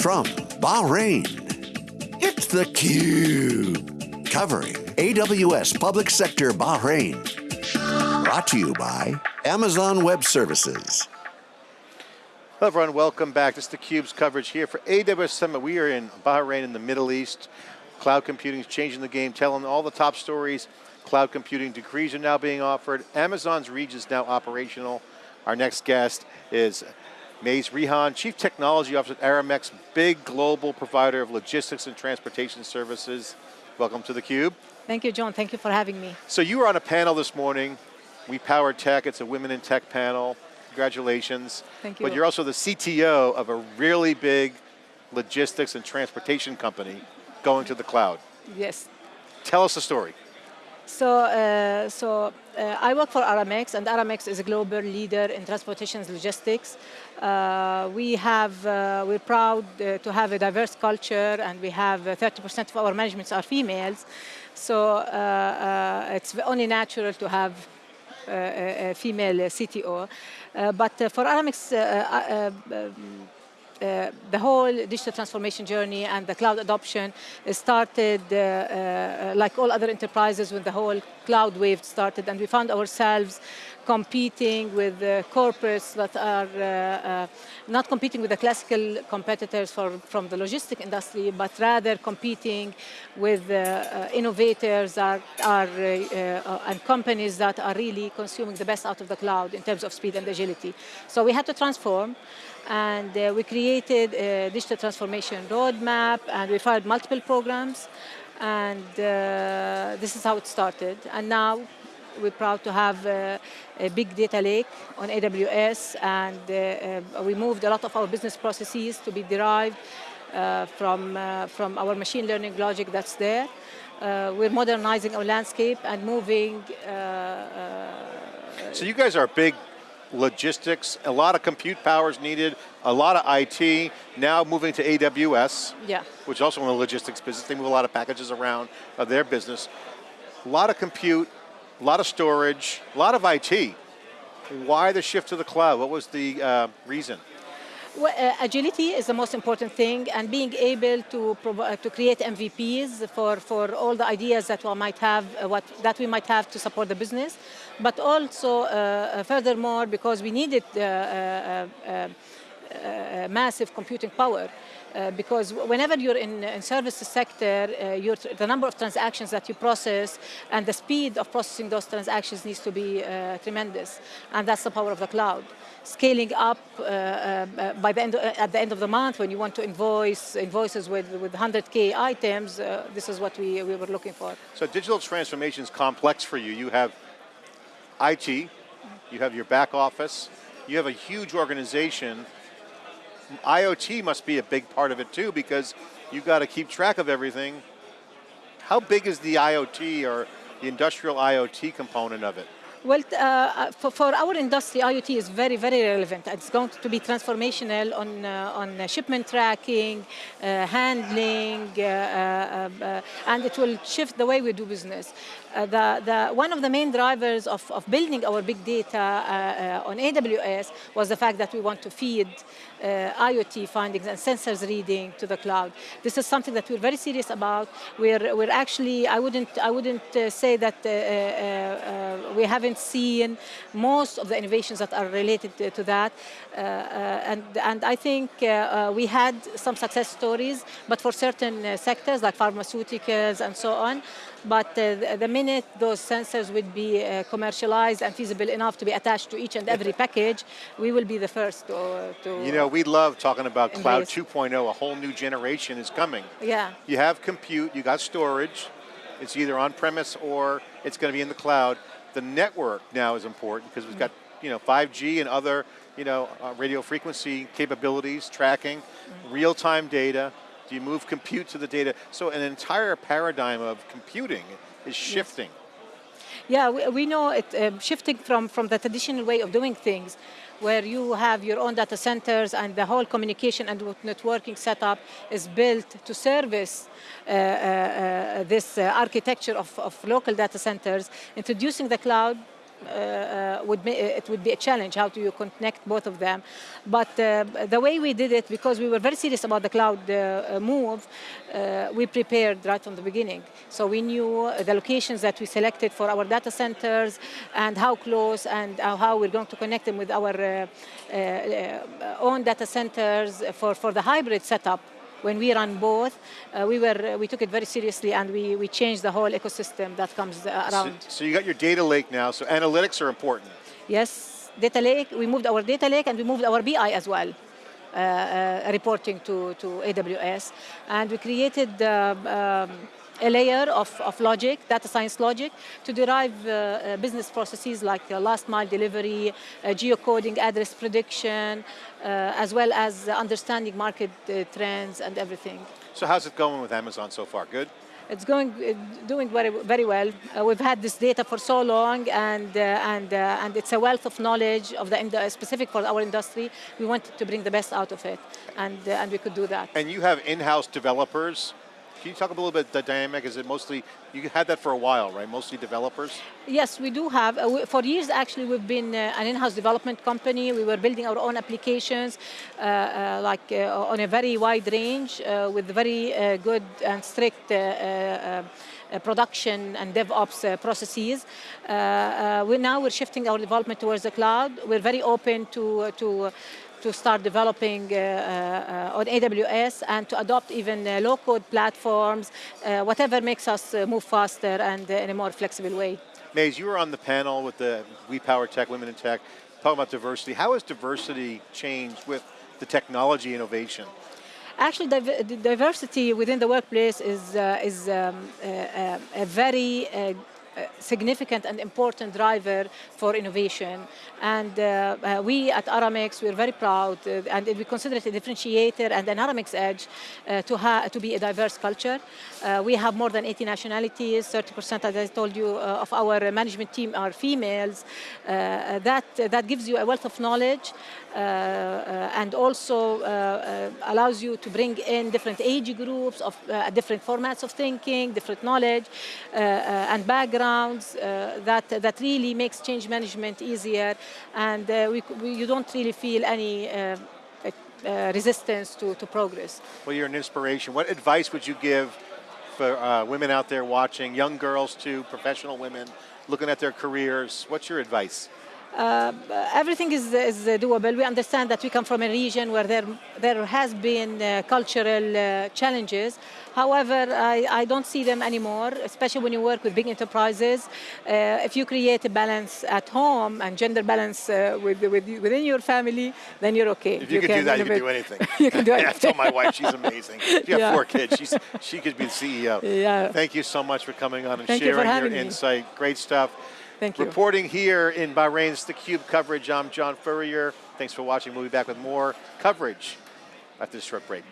From Bahrain, it's theCUBE. Covering AWS Public Sector Bahrain. Brought to you by Amazon Web Services. Hello everyone, welcome back. This is theCUBE's coverage here for AWS Summit. We are in Bahrain in the Middle East. Cloud computing is changing the game, telling all the top stories. Cloud computing decrees are now being offered. Amazon's Reach is now operational. Our next guest is Maze Rehan, Chief Technology Officer at Aramex, big global provider of logistics and transportation services. Welcome to theCUBE. Thank you, John. Thank you for having me. So you were on a panel this morning. We Power Tech, it's a Women in Tech panel. Congratulations. Thank you. But you're also the CTO of a really big logistics and transportation company going to the cloud. Yes. Tell us the story. So, uh, so uh, I work for Aramex, and Aramex is a global leader in transportation logistics. Uh, we have, uh, we're proud uh, to have a diverse culture, and we have 30% uh, of our management are females. So it's only natural to have a female CTO. but for Aramex, the whole digital transformation journey and the cloud adoption started uh, uh, like all other enterprises when the whole cloud wave started and we found ourselves competing with corporates that are uh, uh, not competing with the classical competitors for, from the logistic industry, but rather competing with uh, innovators are, are, and companies that are really consuming the best out of the cloud in terms of speed and agility. So we had to transform and uh, we created a digital transformation roadmap and we filed multiple programs and uh, this is how it started and now we're proud to have uh, a big data lake on AWS and uh, uh, we moved a lot of our business processes to be derived from, from our machine learning logic that's there. we're modernizing our landscape and moving so you guys are big logistics, a lot of compute power is needed, a lot of IT, now moving to AWS, yeah. which is also in the logistics business, they move a lot of packages around of their business. A lot of compute, a lot of storage, a lot of IT. Why the shift to the cloud? What was the uh, reason? Well, uh, agility is the most important thing and being able to, uh, to create MVPs for, for all the ideas that we might have, uh, what, that we might have to support the business, but also uh, uh furthermore because we needed uh, massive computing power. Uh, because whenever you're in, in service sector, uh, the number of transactions that you process and the speed of processing those transactions needs to be uh, tremendous. And that's the power of the cloud. Scaling up uh, uh, by the end, at the end of the month when you want to invoice invoices with, with 100K items, this is what we, we were looking for. So digital transformation is complex for you. You have IT, you have your back office, you have a huge organization IoT must be a big part of it too because you've got to keep track of everything. How big is the IoT or the industrial IoT component of it? Well, uh, uh, for, for, our industry, IoT is very, very relevant. It's going to be transformational on, uh, on shipment tracking, uh, handling, uh, uh, and it will shift the way we do business. Uh, the, the, one of the main drivers of, of building our big data uh, uh, on AWS was the fact that we want to feed IoT findings and sensors reading to the cloud. This is something that we're very serious about. We're, we're actually, I wouldn't, I wouldn't say that we haven't seen most of the innovations that are related to, to that. Uh, uh, and, and I think uh, we had some success stories, but for certain sectors like pharmaceuticals and so on, but uh, the minute those sensors would be uh, commercialized and feasible enough to be attached to each and every package, we will be the first to, to You know, we love talking about Cloud 2.0, a whole new generation is coming. Yeah. You have compute, you got storage, it's either on-premise or it's going to be in the cloud the network now is important because we've got you know 5G and other you know uh, radio frequency capabilities, tracking, mm real-time data. Do you move compute to the data? So an entire paradigm of computing is shifting. Yes. Yeah, we, we know it um, shifting from from the traditional way of doing things where you have your own data centers and the whole communication and networking setup is built to service uh, uh, uh this uh, architecture of, of, local data centers, introducing the cloud would ma- it would be a challenge. How do you connect both of them? But uh, the way we did it, because we were very serious about the cloud uh, uh, move, uh, we prepared right from the beginning. So we knew the locations that we selected for our data centers and how close and uh, how we're going to connect them with our uh, uh, uh, own data centers for, for the hybrid setup when we run both, uh, we were we took it very seriously and we, we changed the whole ecosystem that comes uh, So, around. so you got your data lake now, so analytics are important. Yes, data lake. We moved our data lake and we moved our BI as well, uh, uh, reporting to, to AWS, and we created. Uh, um, a layer of, of logic, data science logic, to derive uh, uh, business processes like uh, last mile delivery, uh, geocoding, address prediction, uh, as well as understanding market uh, trends and everything. So how's it going with Amazon so far? Good? It's going, doing very, very well. Uh, we've had this data for so long, and uh, and uh, and it's a wealth of knowledge of the specific for our industry. We wanted to bring the best out of it, and uh, and we could do that. And you have in-house developers. Can you talk a little bit the dynamic? Is it mostly you had that for a while, right? Mostly developers. Yes, we do have. Uh, we, for years, actually, we've been uh, an in-house development company. We were building our own applications, uh, uh, like uh, on a very wide range, uh, with very good and strict. Uh, production and DevOps uh, processes. Uh, we now we're shifting our development towards the cloud. We're very open to to to start developing uh, uh, on AWS and to adopt even uh, low-code platforms, whatever makes us move faster and in a more flexible way. Maze, you were on the panel with the We Power Tech, Women in Tech, talking about diversity. How has diversity changed with the technology innovation? Actually, the diversity within the workplace is, uh, is um, uh, uh, a very significant and important driver for innovation. And uh, uh, we at Aramex, we're very proud, uh, and we consider it a differentiator and an Aramex edge uh, to, to be a diverse culture. Uh, we have more than 80 nationalities, 30%, as I told you, uh, of our management team are females. That, that gives you a wealth of knowledge and also allows you to bring in different age groups of different formats of thinking, different knowledge and backgrounds uh, that, that really makes change management easier and uh, we, we, you don't really feel any uh, resistance to, to progress. Well, you're an inspiration. What advice would you give for uh, women out there watching, young girls too, professional women, looking at their careers? What's your advice? Uh, everything is, is doable. We understand that we come from a region where there, there has been uh, cultural uh, challenges. However, I, I don't see them anymore, especially when you work with big enterprises. Uh, if you create a balance at home and gender balance uh, with, with, within your family, then you're okay. If you, could do that, you can do anything. You can do Yeah, I anything. told my wife she's amazing. If you have Yeah. four kids, she's, she could be the CEO. Yeah. Thank you so much for coming on and Thank you sharing your me. insight. Great stuff. Thank you. Reporting here in Bahrain's theCUBE coverage, I'm John Furrier. Thanks for watching. We'll be back with more coverage after this short break.